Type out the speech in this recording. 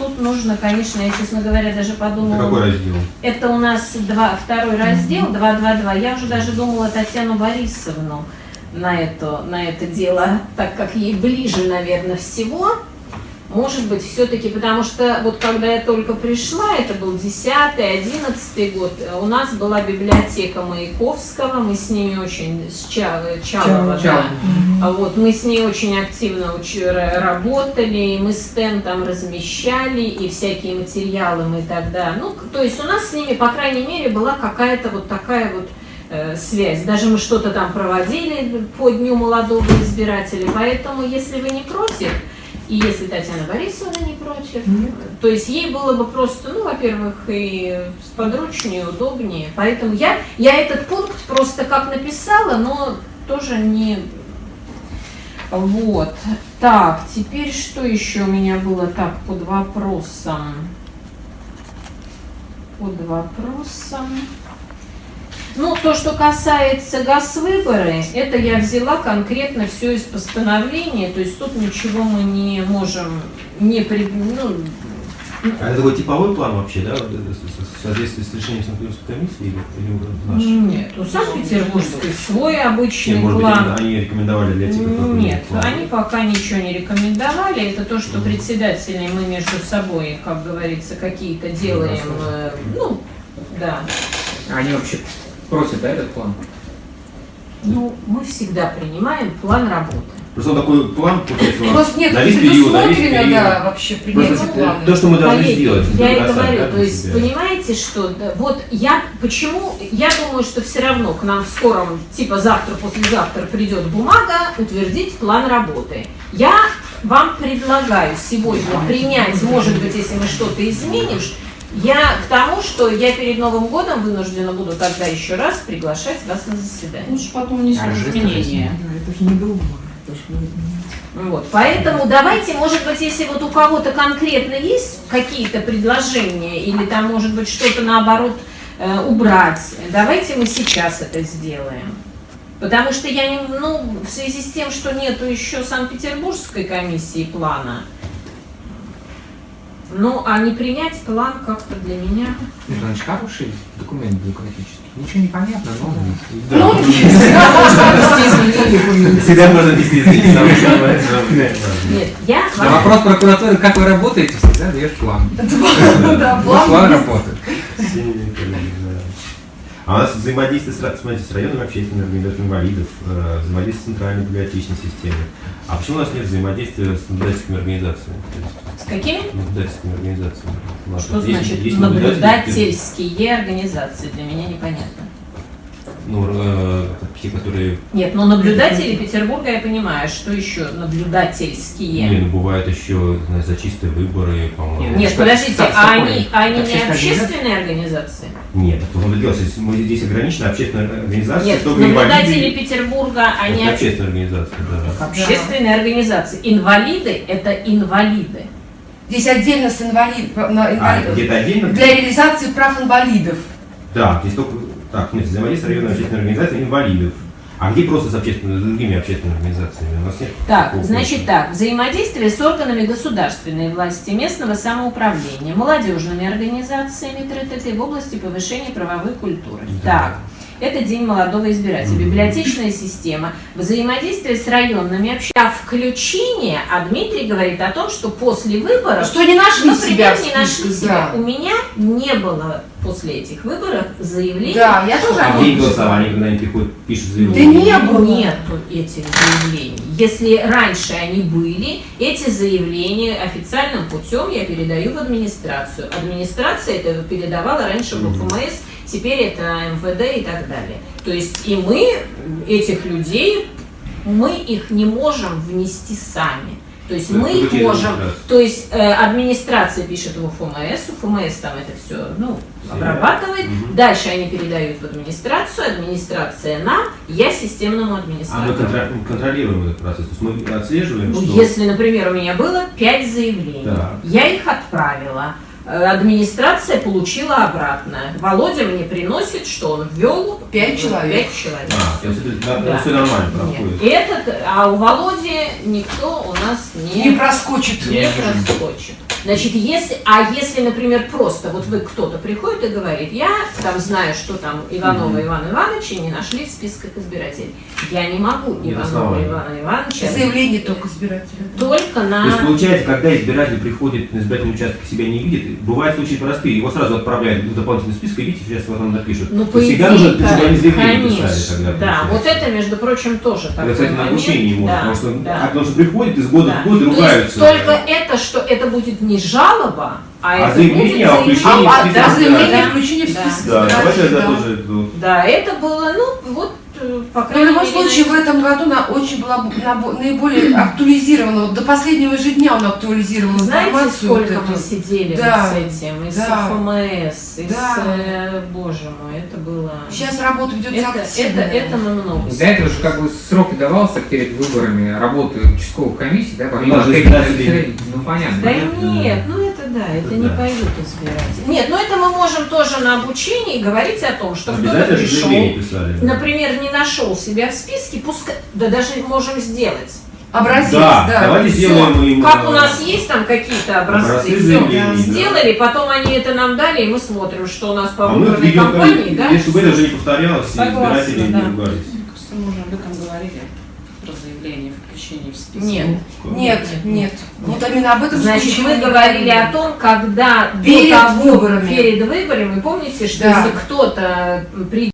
тут нужно, конечно, я, честно говоря, даже подумала... Это какой раздел? Это у нас два, второй раздел, 222. Я уже даже думала Татьяну Борисовну на это, на это дело, так как ей ближе, наверное, всего. Может быть, все-таки, потому что вот когда я только пришла, это был 10-11 год, у нас была библиотека Маяковского, мы с ними очень, с Ча- Чалова, да. А Вот, мы с ней очень активно уч- ра- работали, и мы стенд там размещали, и всякие материалы мы тогда, ну, то есть у нас с ними, по крайней мере, была какая-то вот такая вот э, связь. Даже мы что-то там проводили по Дню молодого избирателя, поэтому, если вы не против, и если Татьяна Борисовна не против, то есть ей было бы просто, ну, во-первых, и сподручнее, удобнее. Поэтому я, я этот пункт просто как написала, но тоже не... Вот. Так, теперь что еще у меня было так под вопросом? Под вопросом. Ну, то, что касается ГАЗ-выборы, это я взяла конкретно все из постановления, то есть тут ничего мы не можем не при... ну, А это такой типовой план вообще, да? В соответствии с решением Санкт-Петербургской комиссии или, или наш? Нет, у Санкт-Петербургской свой обычный Нет, может быть, план. они рекомендовали для тех, кто Нет, план. они пока ничего не рекомендовали. Это то, что председатели мы между собой, как говорится, какие-то делаем. э, Ну, да. Они вообще просят, да, этот план? Ну, мы всегда принимаем план работы. Просто такой план, получается, у нас Просто нет на весь период, на весь предусмотрено, период. да, вообще плана. то, что мы должны Коллеги, сделать. Я и говорю, да, то есть, себя. понимаете, что да, вот я почему я думаю, что все равно к нам в скором, типа завтра, послезавтра придет бумага утвердить план работы. Я вам предлагаю сегодня принять, может быть, если мы что-то изменим, я к тому, что я перед Новым годом вынуждена буду тогда еще раз приглашать вас на заседание. Лучше потом внесем А, изменения. Это же не вы- Вот, поэтому давайте, может быть, если вот у кого-то конкретно есть какие-то предложения или там, может быть, что-то наоборот э, убрать, давайте мы сейчас это сделаем. Потому что я не, ну, в связи с тем, что нету еще Санкт-Петербургской комиссии плана, ну, а не принять план как-то для меня. Значит, хороший документ бюрократический. Ничего не понятно, но... Ну, всегда можно внести изменения. Всегда можно вести самое Нет, я На вопрос прокуратуры, как вы работаете, всегда даешь план. Да, план план есть. работы. Сильные коллеги, да. А у нас взаимодействие с, смотрите, с районными общественными организациями инвалидов, э, взаимодействие с центральной библиотечной системой. А почему у нас нет взаимодействия с наблюдательскими организациями? С какими? наблюдательскими организациями. У нас Что есть- значит есть наблюдатели, наблюдательские организации? Для меня непонятно. Ну, э, те, которые... Нет, ну наблюдатели Петербурга я понимаю, что еще наблюдательские. Не, ну, бывают еще знаешь, за чистые выборы, по-моему. Нет, Что- подождите, что- а они, такое? они не общественные организации? Нет, дело, что мы здесь ограничена общественная организация, Нет, наблюдатели инвалиды. Петербурга, они Это общественная организация, да. общественные организации. Инвалиды – это инвалиды. Здесь отдельно с инвалид, на А, где-то отдельно? Для реализации прав инвалидов. Да, здесь только... Так, нет, взаимодействие с районной общественной организацией инвалидов. А где просто с общественными, с другими общественными организациями? У нас нет Так, такого значит так, взаимодействие с органами государственной власти, местного самоуправления, молодежными организациями ТРТТ в области повышения правовой культуры. Да. Так, это День молодого избирателя, библиотечная система, взаимодействие с районными обществами. А включение, а Дмитрий говорит о том, что после выборов, Что не нашли себя например, в не нашли себя. да. У меня не было после этих выборов заявления. Да, я тоже А нем голосование, когда они приходят, пишут Да заявление? не было. Нету этих заявлений. Если раньше они были, эти заявления официальным путем я передаю в администрацию. Администрация это передавала раньше в. ФМС, теперь это МВД и так далее. То есть и мы этих людей, мы их не можем внести сами. То есть мы их можем, то есть э, администрация пишет в УФМС, УФМС там это все ну, обрабатывает, дальше они передают в администрацию, администрация нам, я системному А мы администратору. контр- контролируем этот процесс, то есть мы отслеживаем, Ну, что... Если, например, у меня было пять заявлений, Да. я их отправила, администрация получила обратно. Володя мне приносит, что он ввел Пять э, человек. Пять человек. А, это, да, все нормально Нет. Этот, а у Володи никто у нас не, не проскочит. не проскочит. Значит, если, а если, например, просто вот вы кто-то приходит и говорит, я там знаю, что там Иванова Ивана Ивановича не нашли в списках избирателей. Я не могу Иванова. Ивана Ивановича Заявление только избирателя. только То есть на... получается, когда избиратель приходит на избирательный участок и себя не видит, бывают случаи простые, его сразу отправляют в дополнительный список, и видите, сейчас вот там напишут. Ну, по всегда нужно, заявление конечно, писали тогда. да, получается. вот это, между прочим, тоже такой Это, кстати, на обучении можно, Да, потому что, да. а потому что приходят из года Да. в год и ругаются. только это, что это будет не жалоба, а, А это заявление о будет включении А, в список. Да, заявление о включении в список Да, давайте тоже это- Да, это было, ну, вот, по Но в крайней любом мере, случае в этом году она очень была наиболее актуализирована. Вот до последнего же дня он актуализировал Знаете, информацию. сколько вот мы эту. сидели Да, вот с этим, из да, ФМС, из, да. э, боже мой, это было... Сейчас работа ведется это, это, активно. это мы много. Для этого же как бы срок и давался перед выборами работы участковых комиссий, да, помимо официальных, ну понятно. Да нет, ну это да, это Это не да. пойдут избиратели. Нет, ну это мы можем тоже на обучении говорить о том, что кто-то пришел, писали. например, не нашел себя в списке, пускай, да даже можем сделать. Образец, Да, да. давайте Всё. сделаем им... Как у нас есть там какие-то образцы, образцы заявлений, да. сделали, потом они это нам дали, и мы смотрим, что у нас по А выборной ведем кампании, да? чтобы это уже не повторялось, и Согласна, избиратели да. не ругались. Мне кажется, мы уже об этом говорили, про заявление, включение в список. Нет. Нет, нет. Вот именно об этом Значит, мы говорили о том, когда Перед до того, выборами. перед выборами, помните, что Да. если кто-то придет